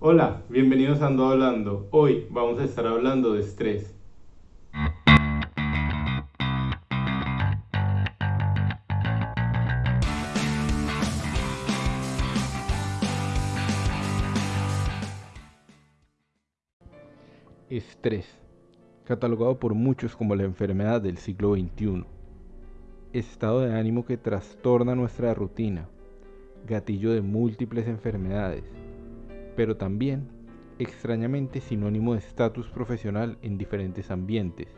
Hola, bienvenidos a Ando Hablando. Hoy vamos a estar hablando de estrés. Estrés, catalogado por muchos como la enfermedad del siglo XXI. Estado de ánimo que trastorna nuestra rutina, gatillo de múltiples enfermedades, pero también extrañamente sinónimo de estatus profesional en diferentes ambientes.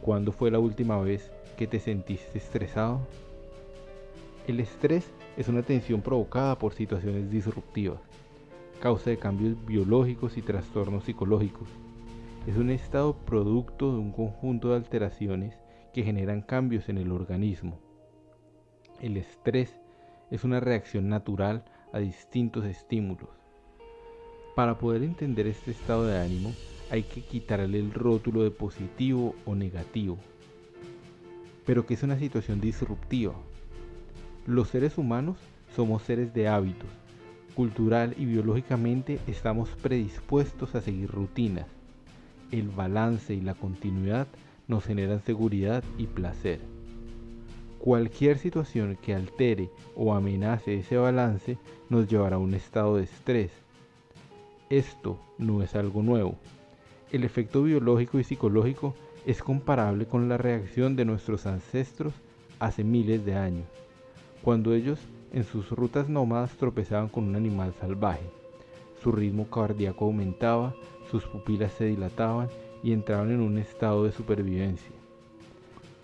¿Cuándo fue la última vez que te sentiste estresado? El estrés es una tensión provocada por situaciones disruptivas, causa de cambios biológicos y trastornos psicológicos es un estado producto de un conjunto de alteraciones que generan cambios en el organismo. El estrés es una reacción natural a distintos estímulos. Para poder entender este estado de ánimo hay que quitarle el rótulo de positivo o negativo. Pero ¿qué es una situación disruptiva? Los seres humanos somos seres de hábitos. Cultural y biológicamente estamos predispuestos a seguir rutinas el balance y la continuidad nos generan seguridad y placer. Cualquier situación que altere o amenace ese balance nos llevará a un estado de estrés. Esto no es algo nuevo. El efecto biológico y psicológico es comparable con la reacción de nuestros ancestros hace miles de años, cuando ellos en sus rutas nómadas tropezaban con un animal salvaje. Su ritmo cardíaco aumentaba, sus pupilas se dilataban y entraban en un estado de supervivencia.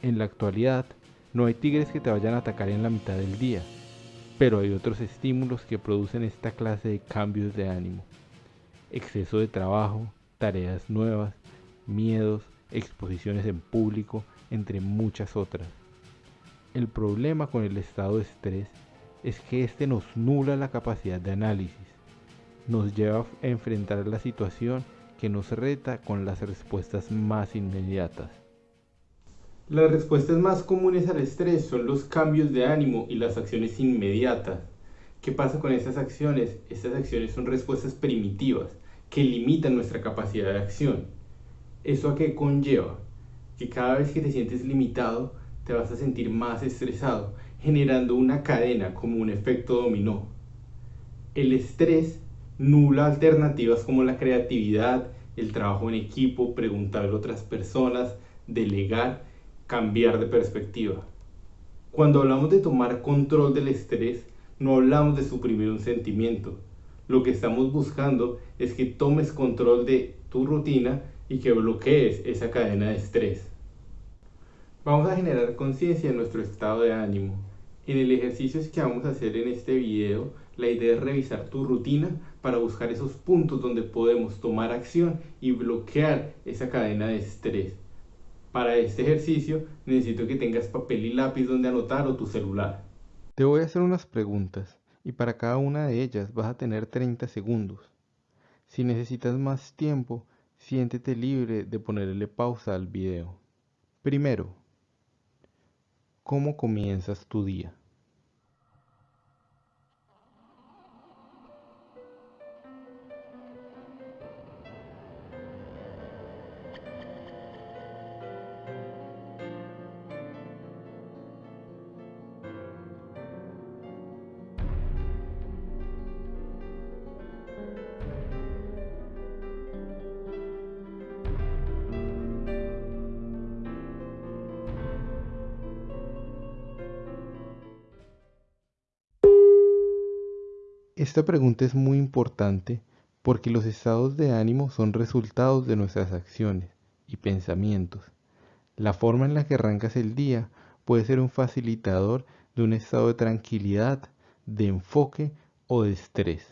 En la actualidad, no hay tigres que te vayan a atacar en la mitad del día, pero hay otros estímulos que producen esta clase de cambios de ánimo. Exceso de trabajo, tareas nuevas, miedos, exposiciones en público, entre muchas otras. El problema con el estado de estrés es que este nos nula la capacidad de análisis, nos lleva a enfrentar la situación que nos reta con las respuestas más inmediatas. Las respuestas más comunes al estrés son los cambios de ánimo y las acciones inmediatas. ¿Qué pasa con estas acciones? Estas acciones son respuestas primitivas que limitan nuestra capacidad de acción. ¿Eso a qué conlleva? Que cada vez que te sientes limitado, te vas a sentir más estresado, generando una cadena como un efecto dominó. El estrés nula alternativas como la creatividad, el trabajo en equipo, preguntar a otras personas, delegar, cambiar de perspectiva. Cuando hablamos de tomar control del estrés, no hablamos de suprimir un sentimiento. Lo que estamos buscando es que tomes control de tu rutina y que bloquees esa cadena de estrés. Vamos a generar conciencia en nuestro estado de ánimo. En el ejercicio que vamos a hacer en este video, la idea es revisar tu rutina para buscar esos puntos donde podemos tomar acción y bloquear esa cadena de estrés. Para este ejercicio necesito que tengas papel y lápiz donde anotar o tu celular. Te voy a hacer unas preguntas y para cada una de ellas vas a tener 30 segundos. Si necesitas más tiempo, siéntete libre de ponerle pausa al video. Primero, ¿Cómo comienzas tu día? Esta pregunta es muy importante porque los estados de ánimo son resultados de nuestras acciones y pensamientos. La forma en la que arrancas el día puede ser un facilitador de un estado de tranquilidad, de enfoque o de estrés.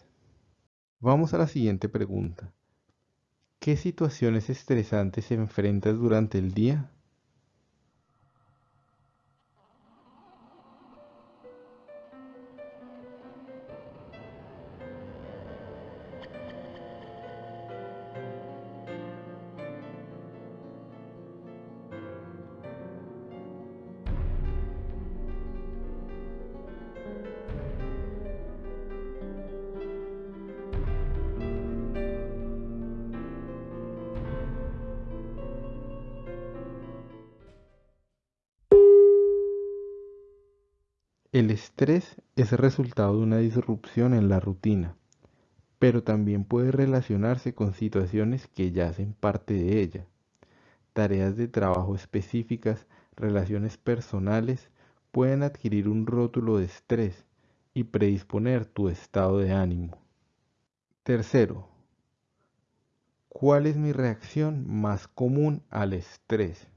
Vamos a la siguiente pregunta. ¿Qué situaciones estresantes enfrentas durante el día? El estrés es resultado de una disrupción en la rutina, pero también puede relacionarse con situaciones que ya hacen parte de ella, tareas de trabajo específicas, relaciones personales, pueden adquirir un rótulo de estrés y predisponer tu estado de ánimo. Tercero, ¿cuál es mi reacción más común al estrés?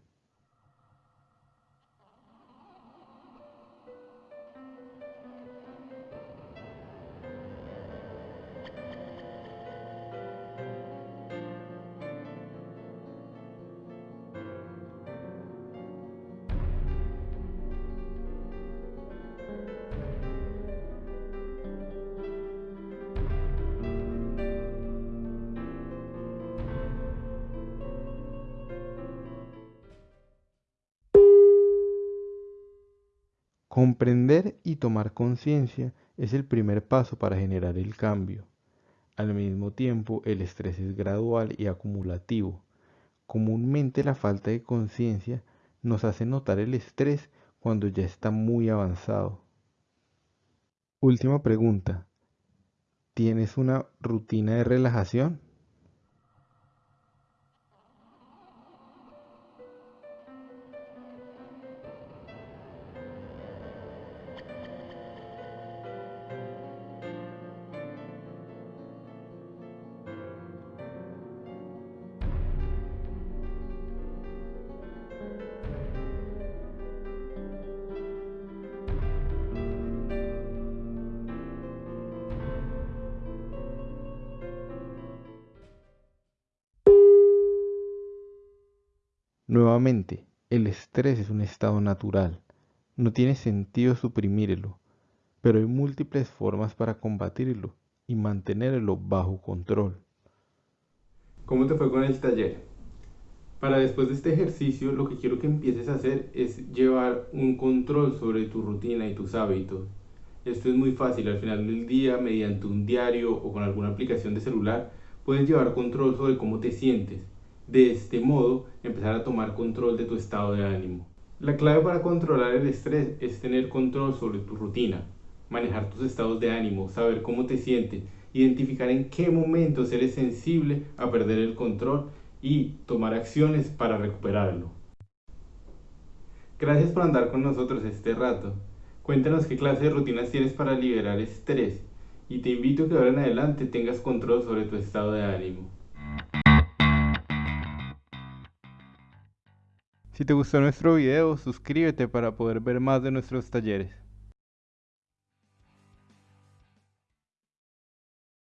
Comprender y tomar conciencia es el primer paso para generar el cambio. Al mismo tiempo, el estrés es gradual y acumulativo. Comúnmente la falta de conciencia nos hace notar el estrés cuando ya está muy avanzado. Última pregunta. ¿Tienes una rutina de relajación? Nuevamente, el estrés es un estado natural. No tiene sentido suprimirlo, pero hay múltiples formas para combatirlo y mantenerlo bajo control. ¿Cómo te fue con el taller? Para después de este ejercicio, lo que quiero que empieces a hacer es llevar un control sobre tu rutina y tus hábitos. Esto es muy fácil, al final del día, mediante un diario o con alguna aplicación de celular, puedes llevar control sobre cómo te sientes de este modo empezar a tomar control de tu estado de ánimo. La clave para controlar el estrés es tener control sobre tu rutina, manejar tus estados de ánimo, saber cómo te sientes, identificar en qué momentos eres sensible a perder el control y tomar acciones para recuperarlo. Gracias por andar con nosotros este rato. Cuéntanos qué clase de rutinas tienes para liberar estrés y te invito a que ahora en adelante tengas control sobre tu estado de ánimo. Si te gustó nuestro video, suscríbete para poder ver más de nuestros talleres.